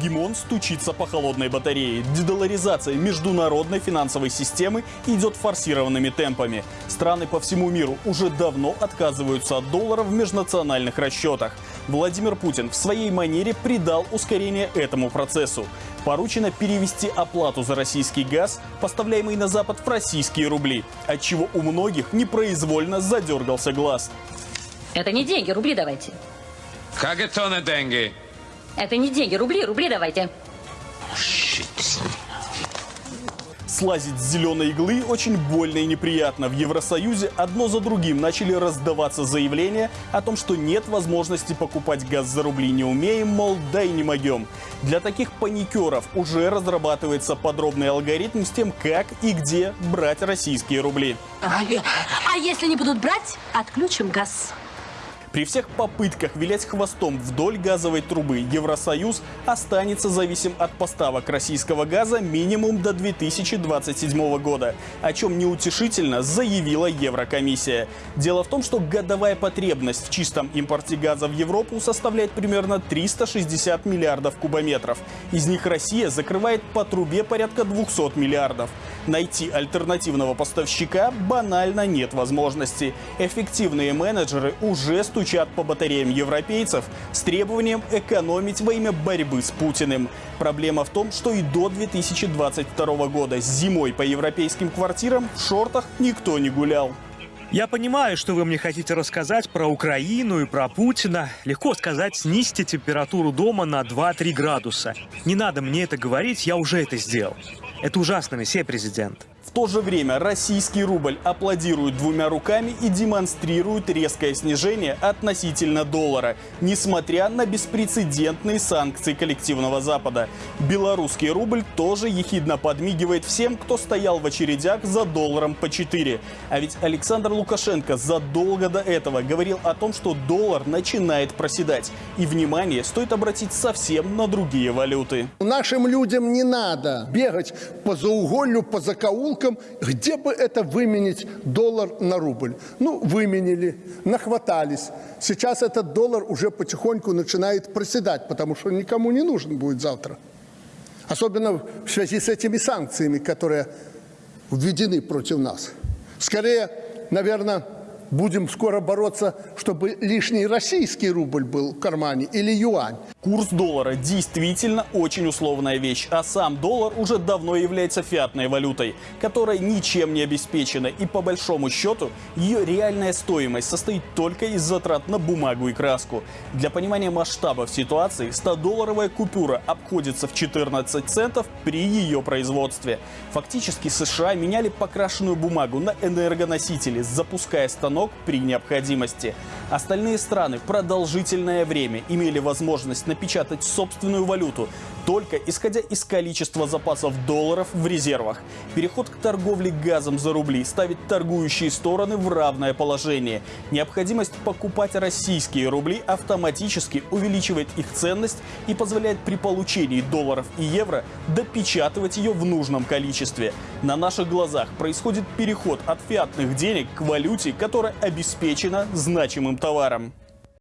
Гегемон стучится по холодной батарее. Дедоларизация международной финансовой системы идет форсированными темпами. Страны по всему миру уже давно отказываются от доллара в межнациональных расчетах. Владимир Путин в своей манере придал ускорение этому процессу. Поручено перевести оплату за российский газ, поставляемый на Запад, в российские рубли, отчего у многих непроизвольно задергался глаз. Это не деньги, рубли давайте. Как это не деньги? Это не деньги, рубли, рубли давайте. Слазить с зеленой иглы очень больно и неприятно. В Евросоюзе одно за другим начали раздаваться заявления о том, что нет возможности покупать газ за рубли. Не умеем, мол, да и не могем. Для таких паникеров уже разрабатывается подробный алгоритм с тем, как и где брать российские рубли. А если не будут брать, отключим газ. При всех попытках вилять хвостом вдоль газовой трубы Евросоюз останется зависим от поставок российского газа минимум до 2027 года, о чем неутешительно заявила Еврокомиссия. Дело в том, что годовая потребность в чистом импорте газа в Европу составляет примерно 360 миллиардов кубометров. Из них Россия закрывает по трубе порядка 200 миллиардов. Найти альтернативного поставщика банально нет возможности. Эффективные менеджеры уже стучат по батареям европейцев с требованием экономить во имя борьбы с Путиным. Проблема в том, что и до 2022 года зимой по европейским квартирам в шортах никто не гулял. Я понимаю, что вы мне хотите рассказать про Украину и про Путина. Легко сказать, снизьте температуру дома на 2-3 градуса. Не надо мне это говорить, я уже это сделал. Это ужасно, месье президент. В то же время российский рубль аплодирует двумя руками и демонстрирует резкое снижение относительно доллара, несмотря на беспрецедентные санкции коллективного Запада. Белорусский рубль тоже ехидно подмигивает всем, кто стоял в очередях за долларом по 4. А ведь Александр Лукашенко задолго до этого говорил о том, что доллар начинает проседать. И, внимание, стоит обратить совсем на другие валюты. Нашим людям не надо бегать по зауголью, по закоулкам, где бы это выменить доллар на рубль. Ну, выменили, нахватались. Сейчас этот доллар уже потихоньку начинает проседать, потому что никому не нужен будет завтра. Особенно в связи с этими санкциями, которые введены против нас. Скорее, наверное, будем скоро бороться, чтобы лишний российский рубль был в кармане или юань. Курс доллара действительно очень условная вещь, а сам доллар уже давно является фиатной валютой, которая ничем не обеспечена и по большому счету ее реальная стоимость состоит только из затрат на бумагу и краску. Для понимания масштабов ситуации 100-долларовая купюра обходится в 14 центов при ее производстве. Фактически США меняли покрашенную бумагу на энергоносители, запуская станок при необходимости. Остальные страны продолжительное время имели возможность напечатать собственную валюту, только исходя из количества запасов долларов в резервах. Переход к торговле газом за рубли ставит торгующие стороны в равное положение. Необходимость покупать российские рубли автоматически увеличивает их ценность и позволяет при получении долларов и евро допечатывать ее в нужном количестве. На наших глазах происходит переход от фиатных денег к валюте, которая обеспечена значимым товаром.